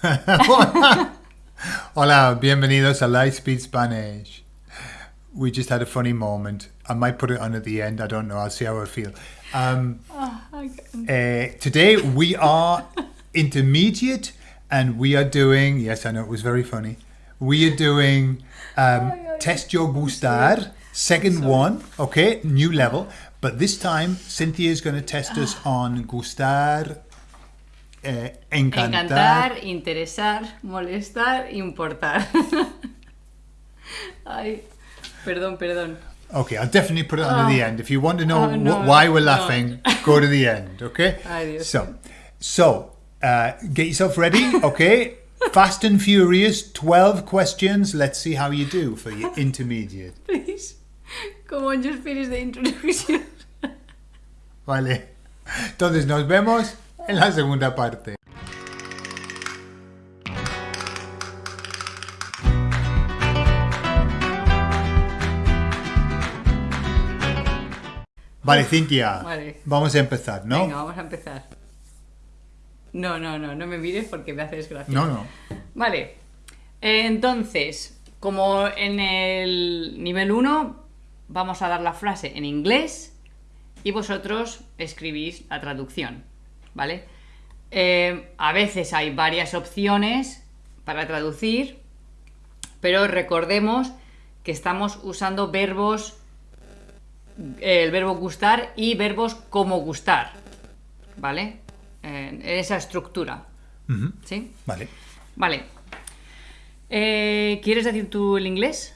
Hola, bienvenidos a Lightspeed Spanish. We just had a funny moment. I might put it on at the end. I don't know. I'll see how I feel. Um, uh, today we are intermediate and we are doing, yes, I know it was very funny. We are doing um, Test Your Gustar, second one, okay, new level. But this time, Cynthia is going to test us on Gustar, uh, encantar. Encantar, interesar, molestar, importar. Ay, perdón, perdón. Okay, I'll definitely put it on at the end. If you want to know Oh, no, why we're no. laughing, go to the end, okay? Ay, Dios so, so uh, get yourself ready, okay? Fast and Furious, 12 questions. Let's see how you do for your intermediate. Please. Como en Just Finish de introducción. Vale. Entonces nos vemos en la segunda parte. Vale, Cintia. Vale. Vamos a empezar, ¿no? Venga, vamos a empezar. No, no, no, no me mires porque me haces gracia. No, no. Vale. Eh, Entonces, como en el nivel 1, vamos a dar la frase en inglés y vosotros escribís la traducción. ¿Vale? Eh, a veces hay varias opciones para traducir, pero recordemos que estamos usando verbos, el verbo gustar y verbos como gustar. ¿Vale? En esa estructura. ¿Sí? Vale. Vale. Eh, ¿Quieres decir tú el inglés?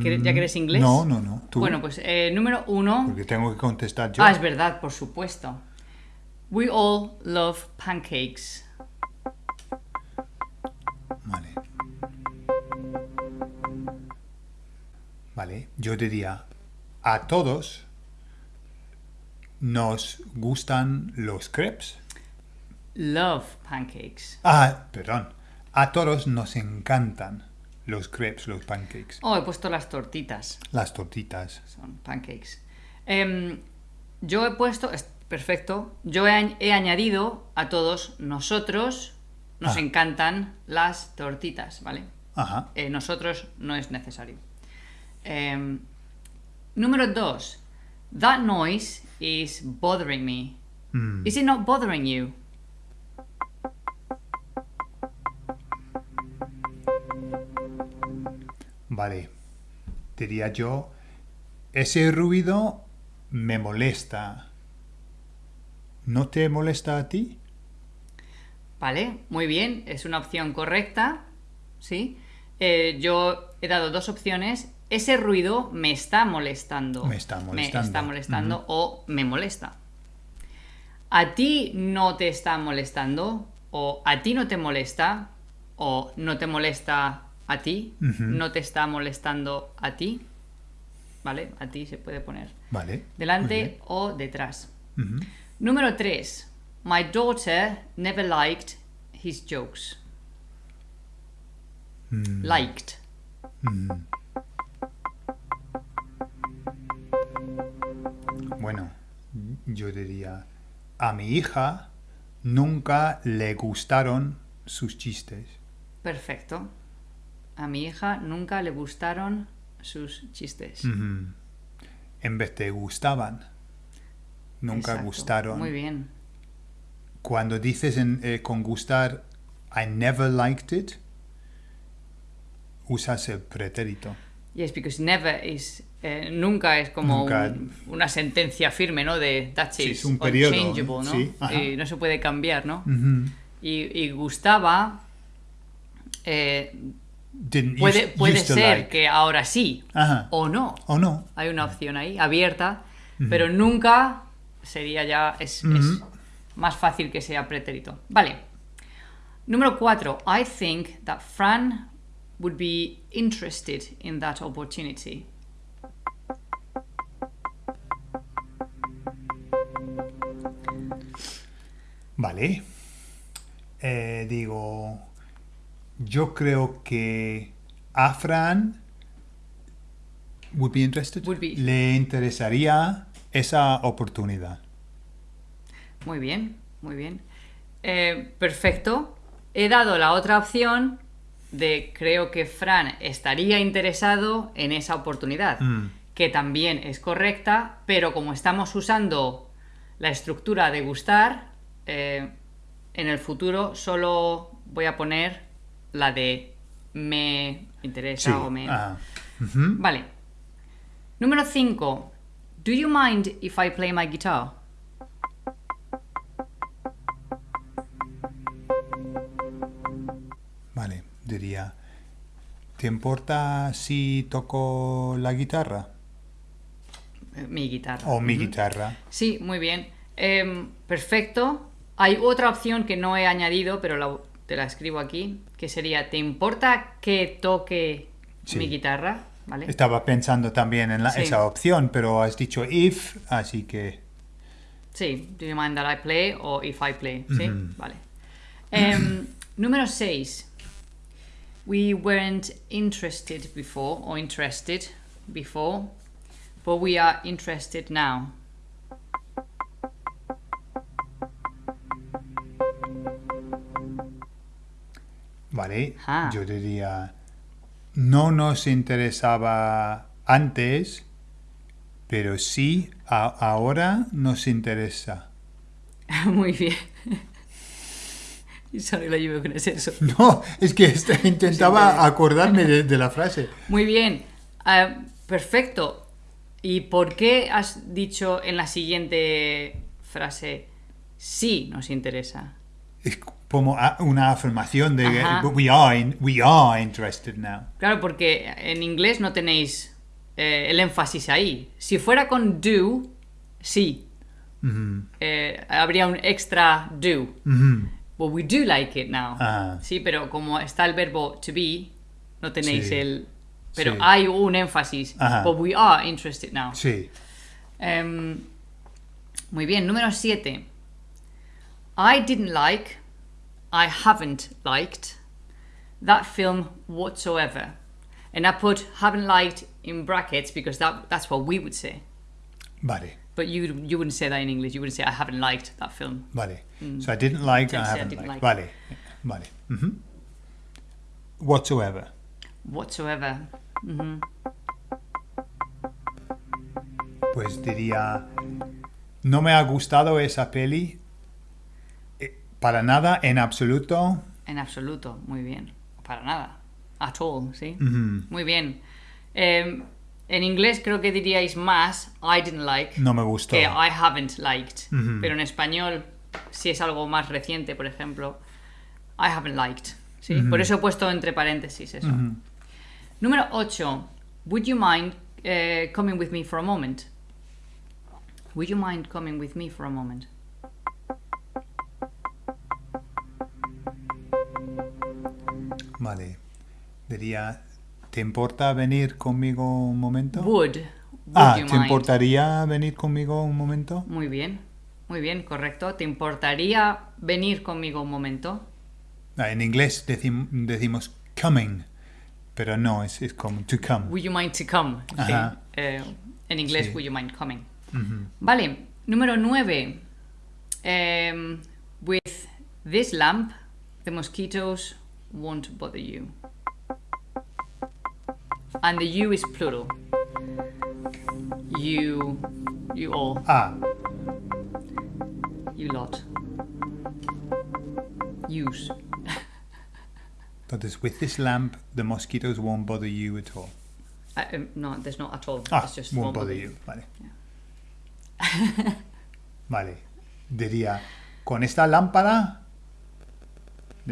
¿Quieres- ¿Ya que eres inglés? Mm, No, no, no. Tú. Bueno, pues eh, número uno. Porque tengo que contestar yo. Ah, es verdad, por supuesto. We all love pancakes. Vale. Vale, yo diría, a todos nos gustan los crepes. Love pancakes. Ah, perdón. A todos nos encantan los crepes, los pancakes, Oh, he puesto las tortitas. las tortitas. Son pancakes. Em, yo he puesto. Perfecto. Yo he, añ- he añadido a todos nosotros. Nos Ah. encantan las tortitas, ¿vale? Ajá. Eh, nosotros no es necesario. Em, número dos. That noise is bothering me. Mm. Is it not bothering you? Vale. Diría yo, ese ruido me molesta. ¿No te molesta a ti? Vale, muy bien, es una opción correcta. ¿Sí? Eh, yo he dado dos opciones. Ese ruido me está molestando. Me está molestando. Me está molestando o me molesta. ¿A ti no te está molestando? ¿O a ti no te molesta? ¿O no te molesta a ti? ¿No te está molestando a ti? ¿Vale? A ti se puede poner Vale. delante o detrás. Número 3. My daughter never liked his jokes. Mm. Liked. Bueno, yo diría, a mi hija nunca le gustaron sus chistes. Perfecto. A mi hija nunca le gustaron sus chistes. En vez de gustaban, nunca Exacto. gustaron. Muy bien. Cuando dices en- eh, con gustar, I never liked it, usas el pretérito. Yes, because never is. eh, nunca es como Nunca. un- una sentencia firme, ¿no? De that's Sí, it. es un periodo, ¿no? sí. Y no se puede cambiar, ¿no? Y, y gustaba. eh, puede puede ser like. que ahora sí Ajá. o no. ¿O no? Hay una opción ahí, abierta, pero nunca sería ya. Es, más fácil que sea pretérito. Vale. Número 4. I think that Fran would be interested in that opportunity. Vale. Eh, digo, yo creo que a Fran would be interested. Would be. Le interesaría esa oportunidad. Muy bien, muy bien. Eh, perfecto. he dado la otra opción de creo que Fran estaría interesado en esa oportunidad, Mm. que también es correcta, pero como estamos usando la estructura de gustar, eh, en el futuro solo voy a poner la de me interesa Sí. o me... ah. Vale. Número 5. Do you mind if I play my guitar? Vale, diría, ¿te importa si toco la guitarra? Eh, Mi guitarra. O mi guitarra. Sí, muy bien. Em, perfecto. Hay otra opción que no he añadido, pero la- te la escribo aquí, que sería, ¿te importa que toque Sí. mi guitarra? ¿Vale? Estaba pensando también en la- Sí. esa opción, pero has dicho if, así que... Sí, do you mind that I play o if I play? Sí, Ujú. vale. Em, número 6. We weren't interested before or interested before, but we are interested now. Vale, Ah. yo diría, no nos interesaba antes, pero sí a- ahora nos interesa. Muy bien. Sorry, lo llevo con ese eso. No, es que este- intentaba acordarme de, de la frase. Muy bien. Ah, perfecto. ¿Y por qué has dicho en la siguiente frase sí nos interesa? Como una afirmación de Ajá. we are, in- we are interested now. Claro, porque en inglés no tenéis eh, el énfasis ahí. Si fuera con do, sí. Eh, habría un extra do. ujú. Well, we do like it now. Ah. Sí, pero como está el verbo to be, no tenéis Sí. el... Pero Sí. hay un énfasis. But we are interested now. Sí, Em, muy bien, número 7. I didn't like, I haven't liked that film whatsoever. And I put haven't liked in brackets because that, that's what we would say. vale, But you, you wouldn't say that in English. You wouldn't say I haven't liked that film. vale. So I didn't like, I say I haven't didn't liked. like. Vale, vale. ujú. Whatsoever. Whatsoever. Mhm. Pues diría, no me ha gustado esa peli para nada, en absoluto. En absoluto. Muy bien. Para nada. At all, ¿sí? Muy bien. Em, en inglés creo que diríais más I didn't like. No me gustó. que I haven't liked. Pero en español, si es algo más reciente, por ejemplo, I haven't liked. ¿sí? Por eso he puesto entre paréntesis eso. Número 8. Would you mind eh, coming with me for a moment? Would you mind coming with me for a moment? Vale. Diría, ¿te importa venir conmigo un momento? Would. Would ah, you ¿te mind? importaría venir conmigo un momento? Muy bien. Muy bien, correcto. ¿Te importaría venir conmigo un momento? Ah, en inglés decim- decimos coming, pero no, es, es como to come. Would you mind to come? Sí. Eh, en inglés, Sí. would you mind coming? Vale, número 9. with this lamp, the mosquitoes won't bother you. And the you is plural. You, you all, Ah, you lot. Use. that is, with this lamp, the mosquitoes won't bother you at all. Uh, um, no, there's not at all. Ah, it's just won't bother you. Vale. vale. Diría, con esta lámpara,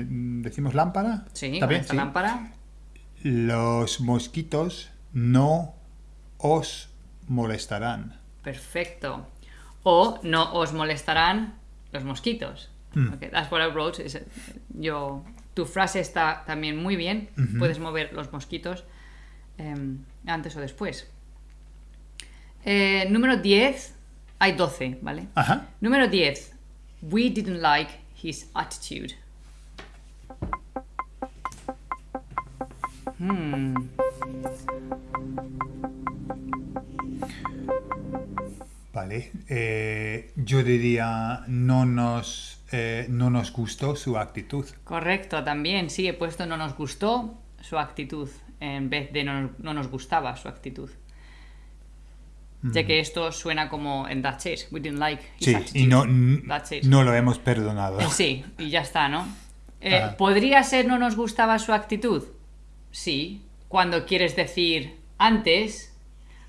¿decimos lámpara? Sí, ¿Está con esta Sí. lámpara. Los mosquitos no os molestarán. Perfecto. O no os molestarán los mosquitos. Mm. Okay, that's what I wrote. yo, tu frase está también muy bien. Puedes mover los mosquitos em, antes o después. Eh, número 10. Hay 12, ¿vale? Ajá. Número 10. We didn't like his attitude. Hmm. Vale. Eh, yo diría, no nos eh, no nos gustó su actitud. Correcto, también. Sí, he puesto no nos gustó su actitud en vez de no, no nos gustaba su actitud. Ya que esto suena como en That's it, we didn't like his Sí, attitude. y no, n- That's it. no lo hemos perdonado. Sí, y ya está, ¿no? Eh, Ajá. ¿Podría ser no nos gustaba su actitud? Sí. Cuando quieres decir antes,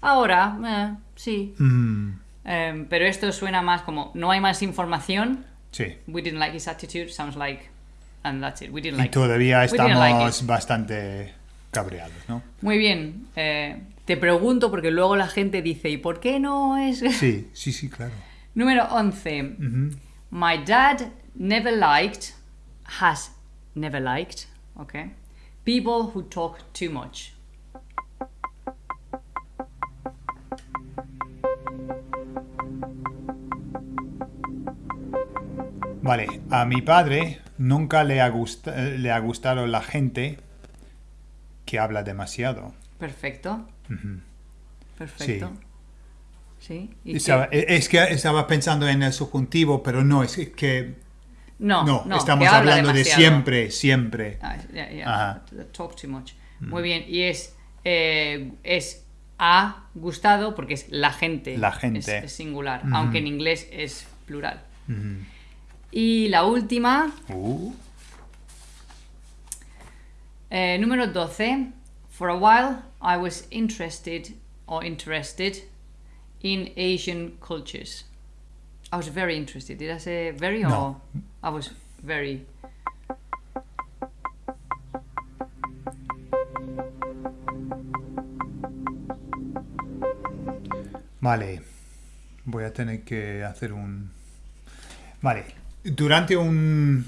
ahora, eh, sí. Mm, Eh, pero esto suena más como no hay más información. sí. We didn't like his attitude. Sounds like, and that's it. We didn't Y like. it. todavía estamos like bastante cabreados, ¿no? Muy bien. eh, te pregunto porque luego la gente dice, ¿y por qué no es? Sí, sí, sí, claro. Número 11. My dad never liked, has never liked, okay, people who talk too much. Vale, a mi padre nunca le ha, gusta- le ha gustado la gente que habla demasiado. Perfecto. Perfecto. Sí. Estaba- e- es que estaba pensando en el subjuntivo, pero no, es que No, no, no, estamos hablando de demasiado. siempre, siempre. Ah, yeah, yeah. Talk too much. Muy bien. Y es, eh, es ha gustado porque es la gente. La gente. Es, es singular, aunque en inglés es plural. Y la última, Uh, eh, número 12. For a while I was interested or interested in Asian cultures. I was very interested. Did I say very or No. I was very vale, voy a tener que hacer un... Vale, durante un,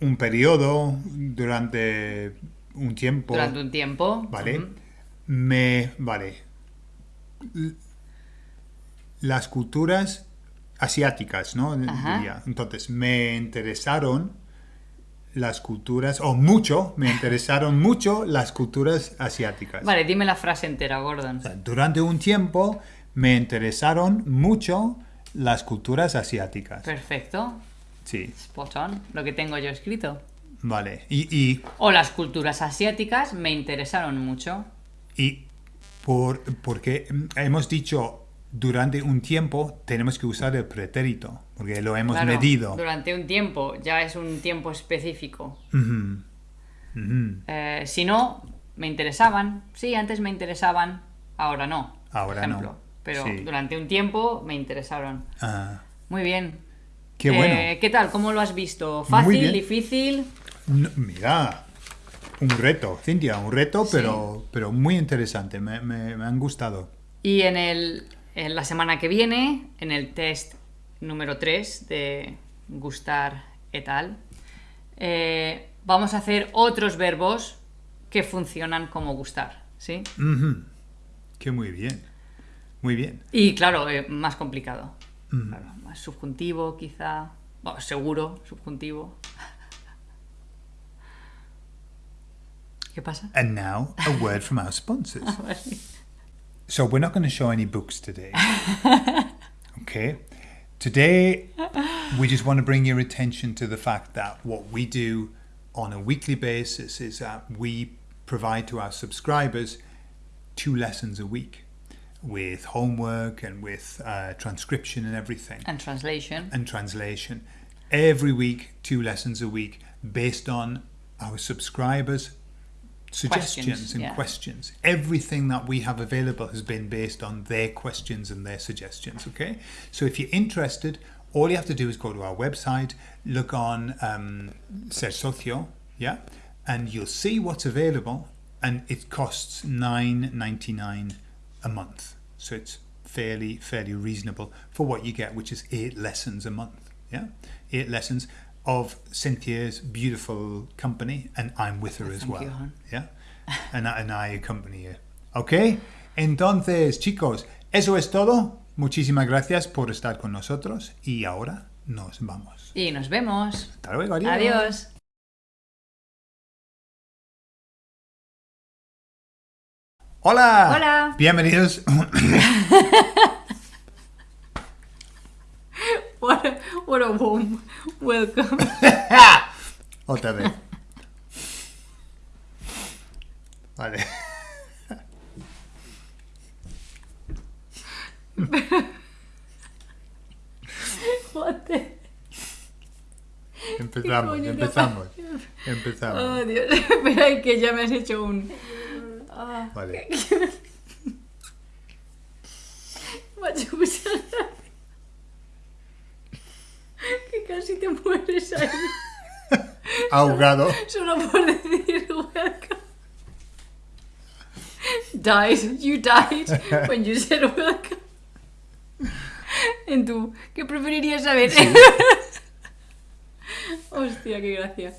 un periodo, durante un tiempo... durante un tiempo. Vale. Me. Vale. Las culturas asiáticas, ¿no? Diría. Entonces, me interesaron las culturas, o mucho, me interesaron mucho las culturas asiáticas. Vale, dime la frase entera, Gordon. O sea, durante un tiempo me interesaron mucho las culturas asiáticas. Perfecto. Sí, Spot on. Lo que tengo yo escrito. vale. Y, y, O las culturas asiáticas me interesaron mucho. y por, porque hemos dicho durante un tiempo tenemos que usar el pretérito, porque lo hemos Claro, medido. Durante un tiempo, ya es un tiempo específico. Eh, si no, me interesaban. Sí, antes me interesaban, ahora no. por Ahora no. Pero Sí. durante un tiempo me interesaron. Ah, Muy bien. qué Eh, bueno. ¿Qué tal? ¿Cómo lo has visto? ¿Fácil? ¿Difícil? No, mira, un reto, Cintia, un reto, Sí. pero, pero muy interesante, me, me- me han gustado. Y en, el, en la semana que viene, en el test número 3 de gustar et al, eh, vamos a hacer otros verbos que funcionan como gustar, ¿sí? Que muy bien, muy bien. Y claro, eh, más complicado. Claro, más subjuntivo, quizá. Bueno, seguro, subjuntivo. ¿Qué pasa? And now, a word from our sponsors. So we're not going to show any books today. Okay? Today, we just want to bring your attention to the fact that what we do on a weekly basis is that we provide to our subscribers two lessons a week with homework and with uh, transcription and everything And translation. and translation. Every week, two lessons a week based on our subscribers' suggestions Questions, and yeah. questions. Everything that we have available has been based on their questions and their suggestions. Okay, so if you're interested, all you have to do is go to our website, look on um, Ser Socio, yeah, and you'll see what's available, and it costs nine ninety nine a month. So it's fairly fairly reasonable for what you get, which is eight lessons a month. Yeah, eight lessons of Cynthia's beautiful company, and I'm with her as Thank well. you. Yeah, and I, and I accompany her. Okay, entonces chicos, eso es todo. Muchísimas gracias por estar con nosotros y ahora nos vamos. Y nos vemos. Hasta luego, adiós. Adiós. Hola. Hola. Bienvenidos. What, what What a warm welcome. Otra vez. Vale. What the- Empezamos, empezamos. Empezamos. Oh, Dios. Espera, que ya me has hecho un. Ah, Vale. macho, pues, Que casi te mueres ahí. Ahogado. Solo por decir welcome. Died. You died when you said welcome. En tú, ¿qué preferirías saber? Hostia, qué gracia.